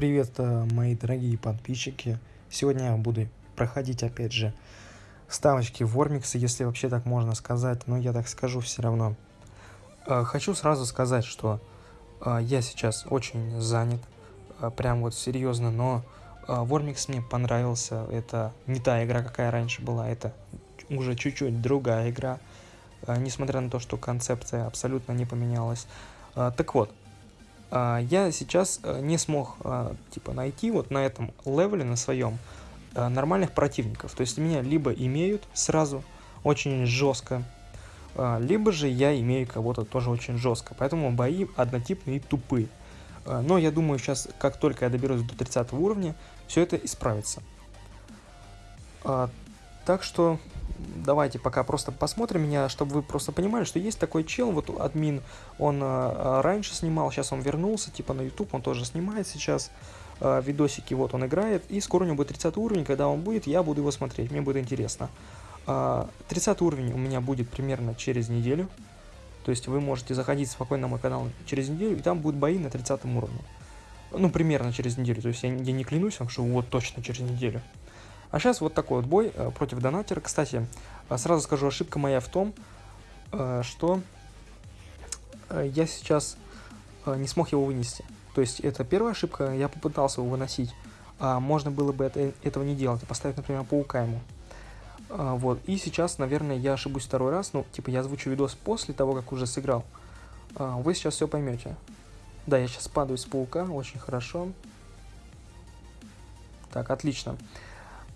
Привет, э, мои дорогие подписчики. Сегодня я буду проходить, опять же, ставочки Вормикса, если вообще так можно сказать, но я так скажу все равно. Э, хочу сразу сказать, что э, я сейчас очень занят, прям вот серьезно, но Вормикс мне понравился. Это не та игра, какая раньше была, это уже чуть-чуть другая игра, несмотря на то, что концепция абсолютно не поменялась. Так вот, я сейчас э, не смог а, типа найти вот на этом левеле, на своем, э, нормальных противников. То есть меня либо имеют сразу очень жестко, а, либо же я имею кого-то тоже очень жестко. Поэтому бои однотипные и тупые. Но я думаю, сейчас, как только я доберусь до 30 уровня, все это исправится. Так что давайте пока просто посмотрим меня, чтобы вы просто понимали, что есть такой чел, вот админ, он э, раньше снимал, сейчас он вернулся, типа на YouTube, он тоже снимает сейчас э, видосики, вот он играет, и скоро у него будет 30 уровень, когда он будет, я буду его смотреть, мне будет интересно. Э, 30 уровень у меня будет примерно через неделю, то есть вы можете заходить спокойно на мой канал через неделю, и там будут бои на 30 уровне. Ну, примерно через неделю, то есть я, я не клянусь вам, что вот точно через неделю. А сейчас вот такой вот бой э, против донатера. Кстати, э, сразу скажу, ошибка моя в том, э, что я сейчас не смог его вынести. То есть это первая ошибка, я попытался его выносить. А можно было бы это, этого не делать, поставить, например, паука ему. Вот, и сейчас, наверное, я ошибусь второй раз, ну, типа, я озвучу видос после того, как уже сыграл. Вы сейчас все поймете. Да, я сейчас падаю с паука, очень хорошо. Так, отлично. А,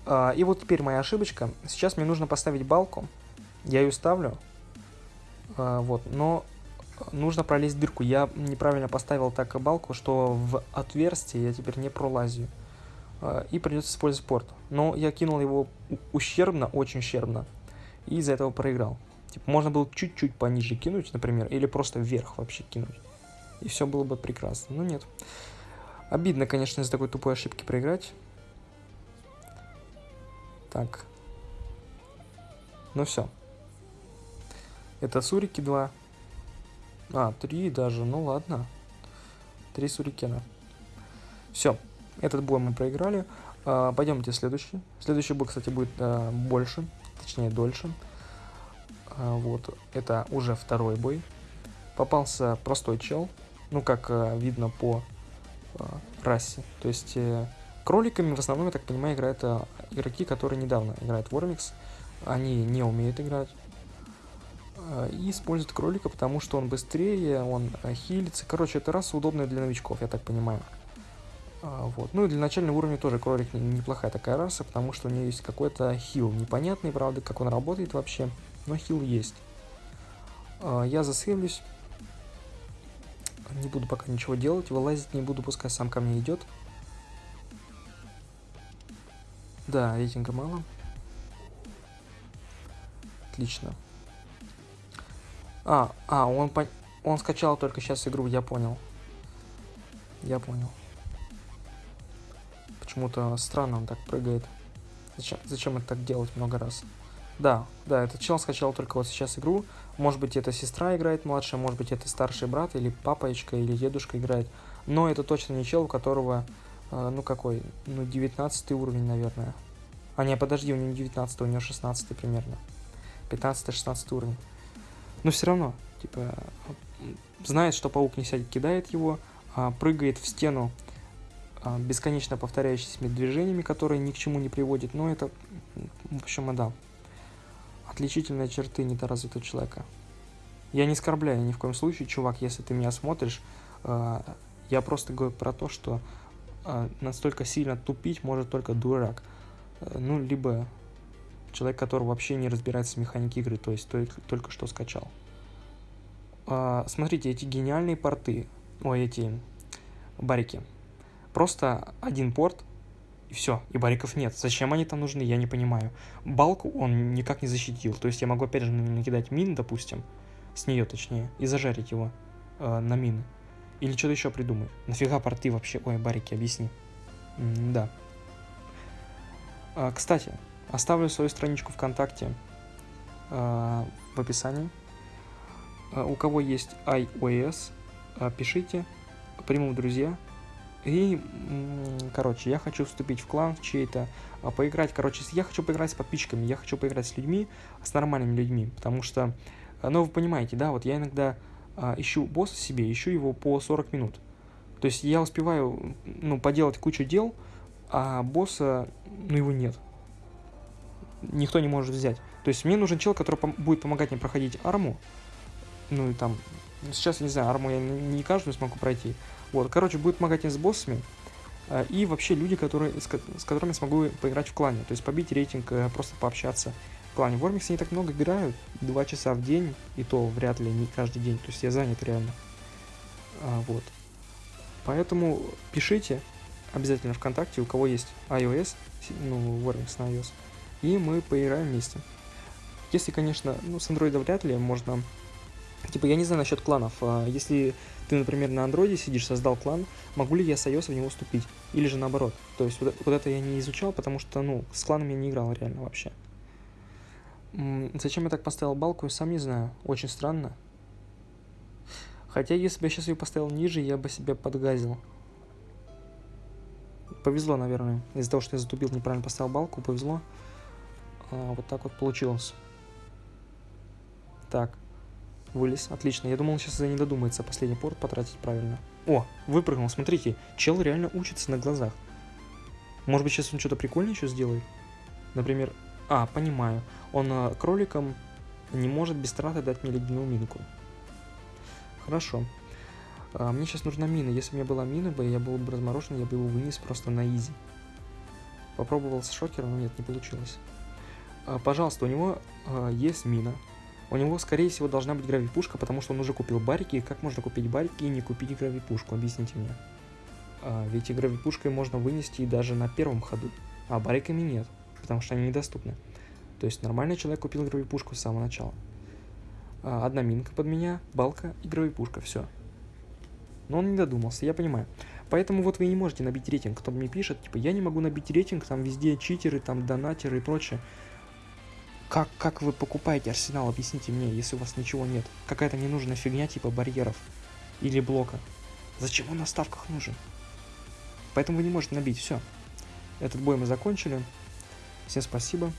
и вот теперь моя ошибочка. Сейчас мне нужно поставить балку. Я ее ставлю. А, вот, но нужно пролезть дырку. Я неправильно поставил так балку, что в отверстие я теперь не пролазю. А, и придется использовать порт. Но я кинул его ущербно, очень ущербно. И из-за этого проиграл. Типа, можно было чуть-чуть пониже кинуть, например, или просто вверх вообще кинуть. И все было бы прекрасно. Но нет. Обидно, конечно, из-за такой тупой ошибки проиграть. Так. Ну все. Это сурики 2. А, 3 даже, ну ладно. 3 сурикена. Все, этот бой мы проиграли. А, пойдемте следующий. Следующий бой, кстати, будет а, больше, точнее дольше. А, вот, это уже второй бой. Попался простой чел, ну как а, видно по а, расе. То есть... А, Кроликами в основном, я так понимаю, играют а, игроки, которые недавно играют в Warmix. Они не умеют играть. А, и используют кролика, потому что он быстрее, он а, хилится. Короче, это раса удобная для новичков, я так понимаю. Вот. Ну и для начального уровня тоже кролик неплохая такая раса, потому что у нее есть какой-то хил. Непонятный, правда, как он работает вообще, но хил есть. Я засейвлюсь. Не буду пока ничего делать, вылазить не буду, пускай сам ко мне идет. Да, рейтинга мало. Отлично. А, а, он, по... он скачал только сейчас игру, я понял. Я понял. Почему-то странно он так прыгает. Зачем, зачем это так делать много раз? Да, да, этот чел скачал только вот сейчас игру. Может быть, это сестра играет младшая, может быть, это старший брат, или папочка, или дедушка играет. Но это точно не чел, у которого ну какой? Ну 19 уровень, наверное. А не, подожди, у него не 19, у него 16 примерно. 15-16 уровень. Но все равно, типа, знает, что паук не сядет, кидает его, а, прыгает в стену а, бесконечно повторяющимися движениями, которые ни к чему не приводят. Но это, в общем, да. Отличительные черты недоразвитого человека. Я не оскорбляю ни в коем случае, чувак, если ты меня смотришь. Я просто говорю про то, что а, настолько сильно тупить может только дурак. Э, ну, либо человек, который вообще не разбирается в механике игры, то есть только, только что скачал. А, смотрите, эти гениальные порты, ой, эти барики. Просто один порт, и все, и бариков нет. Зачем они там нужны, я не понимаю. Балку он никак не защитил, то есть я могу опять же накидать мин, допустим, с нее точнее, и зажарить его э, на мины. Или что-то еще придумай. Нафига порты вообще? Ой, барики, объясни. М да. А, кстати, оставлю свою страничку ВКонтакте а, в описании. А, у кого есть iOS, а, пишите, приму друзья. И, короче, я хочу вступить в клан чей-то, а, поиграть, короче, я хочу поиграть с подписчиками, я хочу поиграть с людьми, с нормальными людьми, потому что, ну, вы понимаете, да, вот я иногда ищу босса себе, ищу его по 40 минут. То есть я успеваю, ну, поделать кучу дел, а босса, ну, его нет. Никто не может взять. То есть мне нужен чел, который пом будет помогать мне проходить арму. Ну, и там, сейчас, я не знаю, арму я не каждую смогу пройти. Вот, короче, будет помогать мне с боссами. А, и вообще люди, которые, с, с которыми смогу поиграть в клане. То есть побить рейтинг, э, просто пообщаться в клане. В Ормиксе не так много играют, два часа в день, и то вряд ли не каждый день. То есть я занят реально. А, вот. Поэтому пишите обязательно ВКонтакте, у кого есть iOS, ну, Warmix на iOS, и мы поиграем вместе. Если, конечно, ну, с Android вряд ли можно... Типа, я не знаю насчет кланов. А если ты, например, на андроиде сидишь, создал клан, могу ли я с iOS в него вступить? Или же наоборот. То есть вот, вот это я не изучал, потому что, ну, с кланами я не играл реально вообще. Зачем я так поставил балку, я сам не знаю. Очень странно. Хотя, если бы я сейчас ее поставил ниже, я бы себя подгазил. Повезло, наверное. Из-за того, что я затупил, неправильно поставил балку, повезло. А, вот так вот получилось. Так. Вылез. Отлично. Я думал, сейчас не додумается последний порт потратить правильно. О, выпрыгнул. Смотрите, чел реально учится на глазах. Может быть, сейчас он что-то прикольное еще сделает? Например... А, понимаю. Он э, кроликом не может без траты дать мне ледяную минку. Хорошо. А, мне сейчас нужна мина. Если бы у меня была мина, бы, я был бы разморожен, я бы его вынес просто на изи. Попробовал с шокером, но нет, не получилось. А, пожалуйста, у него а, есть мина. У него, скорее всего, должна быть гравипушка, потому что он уже купил барики. Как можно купить барики и не купить гравипушку? Объясните мне. А, ведь и гравипушкой можно вынести и даже на первом ходу. А бариками нет, потому что они недоступны. То есть нормальный человек купил гравипушку с самого начала. А, одна минка под меня, балка и гравипушка, все. Но он не додумался, я понимаю. Поэтому вот вы не можете набить рейтинг. Кто мне пишет, типа, я не могу набить рейтинг, там везде читеры, там донатеры и прочее. Как, как вы покупаете арсенал, объясните мне, если у вас ничего нет. Какая-то ненужная фигня типа барьеров или блока. Зачем он на ставках нужен? Поэтому вы не можете набить, все. Этот бой мы закончили. Всем спасибо.